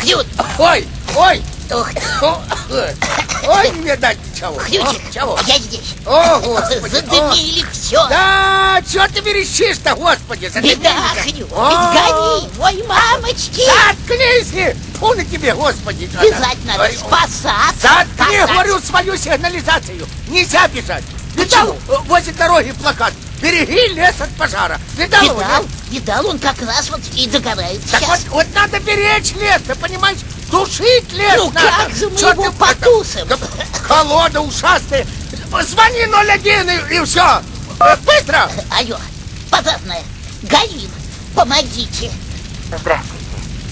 Хьют! Ой, ой, ты! ой, не видать чего. О, чего? Я здесь! О, господи. Задымили о. все! Да, что ты верещишь-то, господи, задымили. Беда. Ведь гори! Ой, мамочки! Заткнись! Фу на тебе, господи. Бежать надо, Ой, спасаться! Заткни, спасаться. говорю, свою сигнализацию. Нельзя бежать. Видал Почему? э, возле дороги плакат? Береги лес от пожара. Видал его, Видал, нет? видал, он как раз вот и догорает Так вот, сейчас. вот надо беречь лес, ты понимаешь? Тушить лес Ну надо. как же мы Чё его ты это- потусим? Да, Колода ушастая. Звони 01 и, и все. Быстро. Алло, пожарная, горим, помогите. Здравствуйте.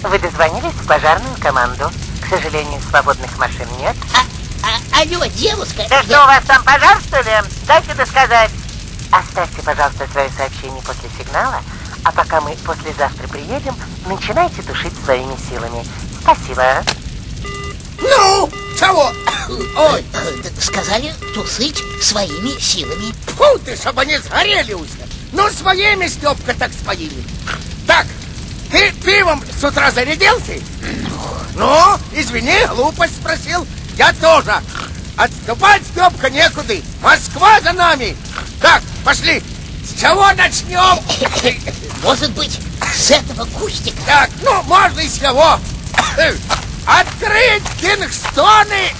Вы дозвонились в пожарную команду. К сожалению, свободных машин нет. А, а, алло, девушка, Да что, у вас там пожар, что ли? Дайте досказать. Оставьте, пожалуйста, свое сообщение после сигнала, а пока мы послезавтра приедем, начинайте тушить своими силами. Спасибо. Ну, чего? Ой, сказали тусыть своими силами. фу ты, чтобы они сгорели уже. Ну, своими, Степка, так своими. Так, ты пивом с утра зарядился? Ну, извини, глупость спросил. Я тоже. Отступать, Степка, некуда. Москва за нами. Так, пошли. С чего начнем? Может быть, с этого кустика? Так, ну, можно и с кого. Открыть кингстоны.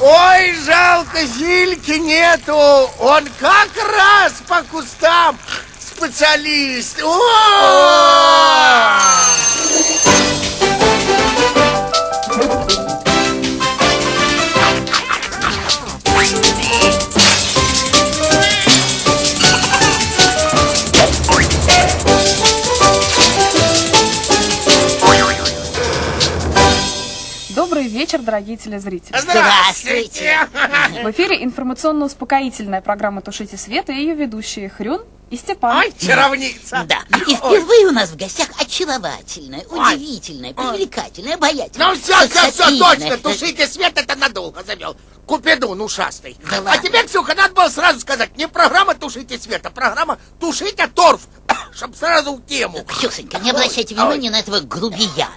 Ой. Жалко, Зильки нету. Он как раз по кустам специалист. О! Дорогие телезрители. Здравствуйте. В эфире информационно-успокоительная программа «Тушите свет» и ее ведущие Хрюн и Степан. Ай, чаровница. Да, и впервые у нас в гостях очаровательная, удивительная, привлекательная, обаятельная. Ну все, все, все, точно. Тушите свет, это надолго завел. Купидун ушастый. Да а тебе, Ксюха, надо было сразу сказать, не программа «Тушите свет», а программа «Тушите торф», чтобы сразу в тему. Ксюсенька, не обращайте Ой, внимания на этого грубияна.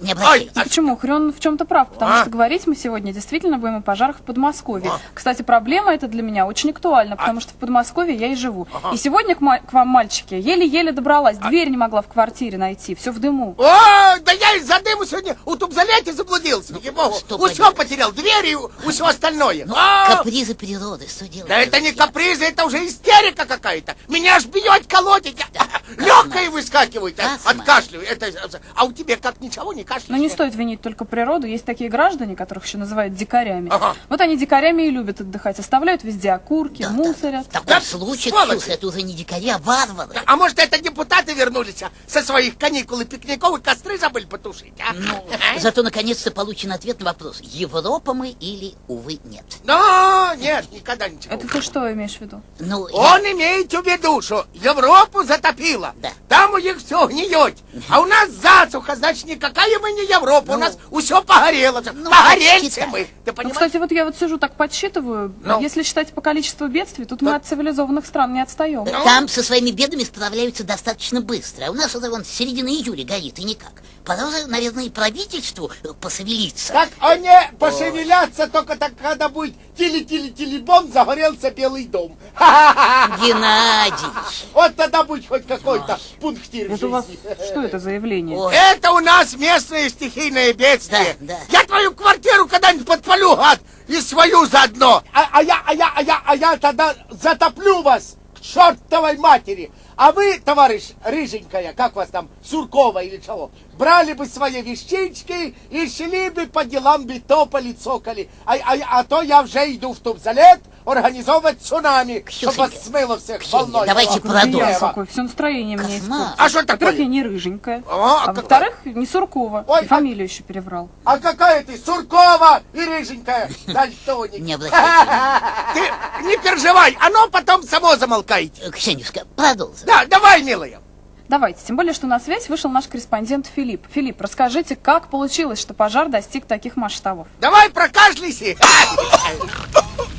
Не обращайте. Ой, Почему? Хрюн в чем-то прав, потому А? что говорить мы сегодня действительно будем о пожарах в Подмосковье. А. Кстати, проблема эта для меня очень актуальна, потому что в Подмосковье я и живу. И сегодня к, к вам, мальчики, еле-еле добралась, А. дверь не могла в квартире найти, все в дыму. О, да я из-за дыму сегодня у тубзалете заблудился. Что Усё поделать? потерял, двери и все остальное. Ну, А, капризы природы, что делать? Да это не капризы, это уже истерика какая-то. Меня аж бьет, колотит. Легкое выскакивает а, Космо. от кашля. Это, а у тебя как ничего не кашляешь? Но не стоит винить только природу. Есть такие граждане, которых еще называют дикарями. Ага. Вот они дикарями и любят отдыхать. Оставляют везде окурки, Да, да. мусорят. В таком Да, случае. Ксюша, это уже не дикари, а варвары. А может, это депутаты вернулись а, со своих каникул и пикников и костры забыли потушить, а? Ну, зато наконец-то получен ответ на вопрос, Европа мы или, увы, нет. Но нет, никогда ничего. Это ты что имеешь в виду? Ну, я- Он имеет в виду, что Европу затопило. Да. Там у них все гниет. А у нас засуха, значит, никакая мы не Европа. у Ну. нас все погорело. Ну, Погорельцы мы. Ты Ну, кстати, вот я вот сижу так подсчитываю. Ну. Если считать по количеству бедствий, тут мы от цивилизованных стран не отстаем. Ну. Там со своими бедами справляются достаточно быстро. А у нас уже вон середина июля горит, и никак. Пора наверное, и правительству посовелиться. Так они пошевелятся только так, когда будет тили-тили-тили-бом, загорелся Белый дом. Ха-ха-ха. Геннадий! Вот тогда будет хоть какой-то пунктир в Это у вас жизни. что это за явление? Ой, Это у нас местное стихийное бедствие. Да, да. Я твою квартиру когда-нибудь подпалю, гад, и свою заодно. А, а я, а я, а я, а я тогда затоплю вас к чертовой матери. А вы, товарищ Рыженькая, как вас там, Суркова или чего, брали бы свои вещички и шли бы по делам бы топали, цокали. А, а, а то я уже иду в Тубзалет организовывать цунами, чтобы Ксюшенька, вас смыло всех волной. давайте продолжим. какой, все настроение мне Кошмар. испортил. А что Во-первых, такое? я не рыженькая. А, а А как- во-вторых, не Суркова. Ой, И фамилию еще переврал. А какая ты, Суркова и Рыженькая, дальтоник. Не обращайте Ты не переживай, оно потом само замолкает. Э, Ксенюшка, продолжим. Да, давай, милая. Давайте, тем более, что на связь вышел наш корреспондент Филипп. Филипп, расскажите, как получилось, что пожар достиг таких масштабов? Давай прокашляйся.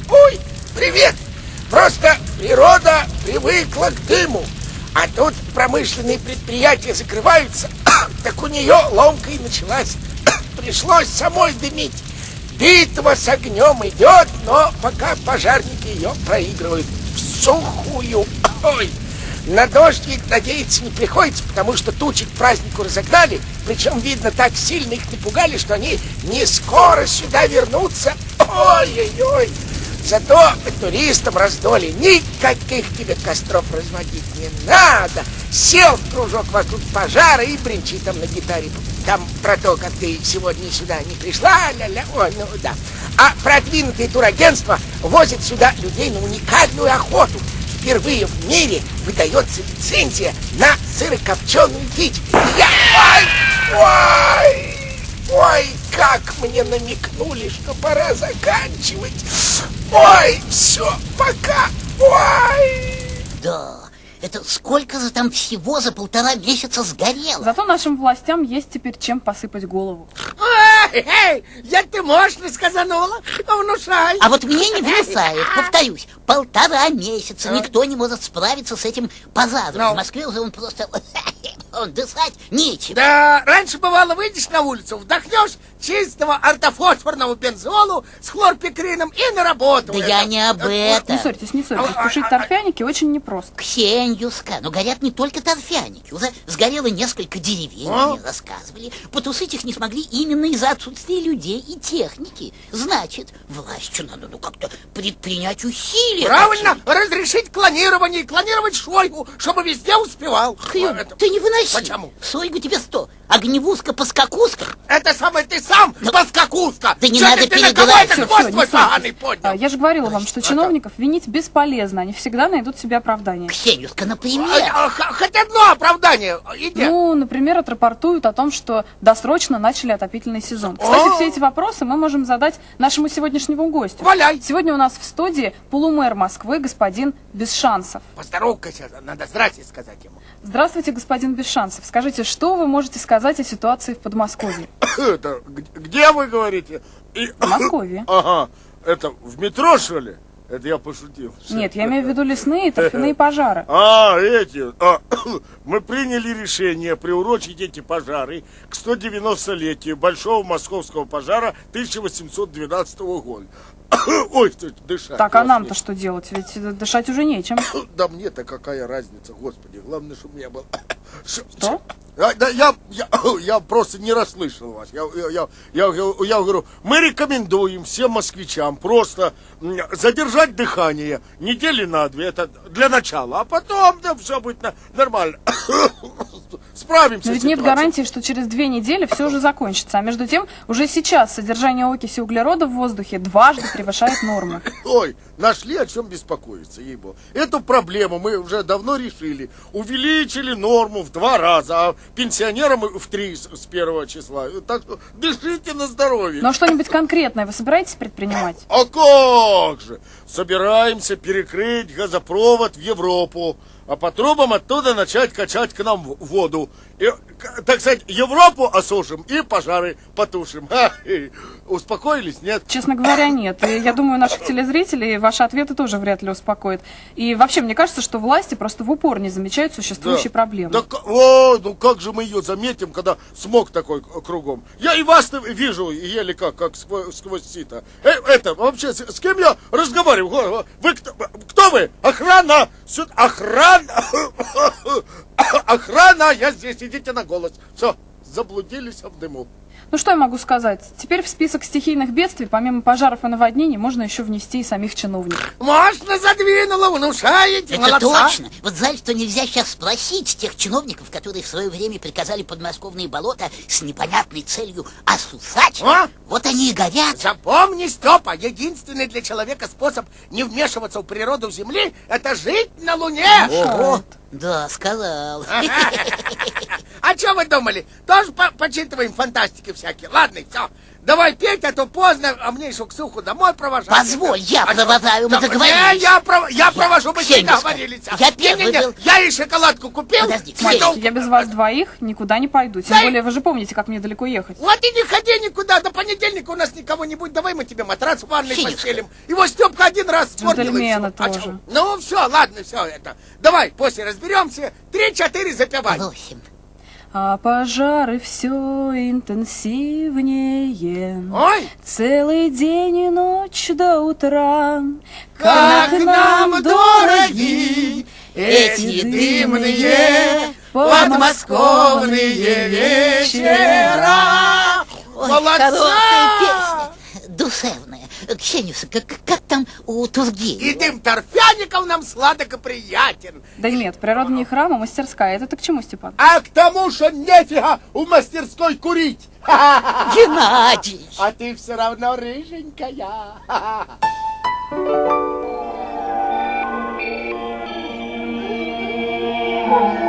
Ой, привет. Просто природа привыкла к дыму. А тут промышленные предприятия закрываются, так у нее ломка и началась. Пришлось самой дымить. Битва с огнем идет, но пока пожарники ее проигрывают в сухую. Ой, на дождь надеяться не приходится, потому что тучи к празднику разогнали. Причем, видно, так сильно их напугали, что они не скоро сюда вернутся. Ой-ой-ой. Зато туристам раздоли никаких тебе костров разводить не надо. Сел в кружок вокруг пожара и бренчи там на гитаре. Там про то, как ты сегодня сюда не пришла, ля-ля, ой, ну да. А продвинутые турагентства возят сюда людей на уникальную охоту. Впервые в мире выдается лицензия на сырокопченую дичь. Я... Ой, ой, ой, как мне намекнули, что пора заканчивать. Ой, все, пока. Ой. Да, это сколько же там всего за полтора месяца сгорело? Зато нашим властям есть теперь чем посыпать голову. Эй, эй, я ты мощно сказанула, внушай. А вот мне не внушают, повторюсь, полтора месяца никто не может справиться с этим пожаром. Ну. В Москве уже он просто... Дышать нечем. Да, раньше бывало, выйдешь на улицу, вдохнешь чистого ортофосфорного бензолу с хлорпикрином и на работу. Да я не об Не этом. ссорьтесь, не ссорьтесь. А, а, Тушить а, торфяники очень непросто. Ксеньюска, но горят не только торфяники. Уже сгорело несколько деревень, А? мне рассказывали. Потушить их не смогли именно из-за отсутствия людей и техники. Значит, властью надо ну как-то предпринять усилия. Правильно, разрешить клонирование и клонировать Шойгу, чтобы везде успевал. Хрю, Это- ты не выноси. Почему? Сойгу тебе сто. Огневузка-поскакуска. Это самое ты сам, поскакуска! Да не Чё надо ты, ты на кого перегибать. хвост всё, не поганый поднял? А, Я же говорила вам, что чиновников винить бесполезно. Они всегда найдут себе оправдание. Ксенюшка, например. А, а, Хоть одно оправдание. Иди. Ну, например, отрапортуют о том, что досрочно начали отопительный сезон. Кстати, О! все эти вопросы мы можем задать нашему сегодняшнему гостю. Валяй. Сегодня у нас в студии полумэр Москвы господин Бесшансов. Поздоровкайся, надо здрасте сказать ему. Здравствуйте, господин Бесшансов. Скажите, что вы можете сказать о ситуации в Подмосковье? Это где вы говорите? И- В Москве. Ага, это в метро, что ли? Это я пошутил. Нет, я имею в виду лесные и торфяные пожары. А, эти. а, мы приняли решение приурочить эти пожары к 190-летию Большого Московского пожара 1812 года. Ой, что дышать. Так, а нам-то что делать? Ведь дышать уже нечем. Да мне-то какая разница, господи. Главное, чтобы мне было... Что? А, да, я, я, я просто не расслышал вас. Я, я, я, я, я говорю, мы рекомендуем всем москвичам просто задержать дыхание недели на две, это для начала, а потом да, все будет нормально. Справимся Но ведь нет гарантии, что через две недели все уже закончится. А между тем, уже сейчас содержание окиси углерода в воздухе дважды превышает норму. Ой, нашли о чем беспокоиться, ей Эту проблему мы уже давно решили. Увеличили норму в два раза, а пенсионерам в три с первого числа. Так что дышите на здоровье. Но что-нибудь конкретное вы собираетесь предпринимать? А как же? Собираемся перекрыть газопровод в Европу, а по трубам оттуда начать качать к нам в- И, так сказать, Европу осушим и пожары потушим. Ха, и успокоились, нет? Честно говоря, нет. И я думаю, наших телезрителей ваши ответы тоже вряд ли успокоят. И вообще, мне кажется, что власти просто в упор не замечают существующие проблемы. Да, о, ну как же мы ее заметим, когда смог такой к- кругом? Я и вас вижу еле как, как сквозь, сито. Э, это, вообще, с, с кем я разговариваю? Го- Вы кто, кто вы? Охрана! Сюда, охрана! Охрана! Я здесь, идите на голос. Все, заблудились в дыму. Ну что я могу сказать? Теперь в список стихийных бедствий, помимо пожаров и наводнений, можно еще внести и самих чиновников. Мощно задвинула, внушаете, Это молодца. точно. Вот жаль, что нельзя сейчас спросить тех чиновников, которые в свое время приказали подмосковные болота с непонятной целью осусать. А? Вот они и горят. Запомни, Степа, единственный для человека способ не вмешиваться в природу Земли – это жить на Луне. Ого, да, сказал. А что вы думали? Тоже по- почитываем фантастики? всякие. Ладно, все. Давай петь, а то поздно, а мне еще Ксюху домой провожать. Позволь, я А провожаю, мы да, договорились. Не, я, пров- я провожу, мы всегда договорились. я первый Не-не-не, был. Я ей шоколадку купил. Подожди, Мальчики, я без вас двоих никуда не пойду. Тем Дай- более, вы же помните, как мне далеко ехать. Вот и не ходи никуда, до понедельника у нас никого не будет. Давай мы тебе матрас в ванной Финишка. постелим. Его Степка один раз спортил и. А тоже. чё? Ну все, ладно, все это. Давай, после разберемся. Три-четыре запивай. Восемь. А пожары все интенсивнее. Ой, Целый день и ночь до утра. как нам дороги эти дымные подмосковные вечера. Ой, Молодца! хорошая песня. Душевная. Ксенюша, как, как там у Тургенева? И дым торфяников нам сладок и приятен. Да нет, природа не храм, а мастерская. Это ты к чему, Степан? А к тому, что нефига у мастерской курить. Геннадий! А ты все равно рыженькая.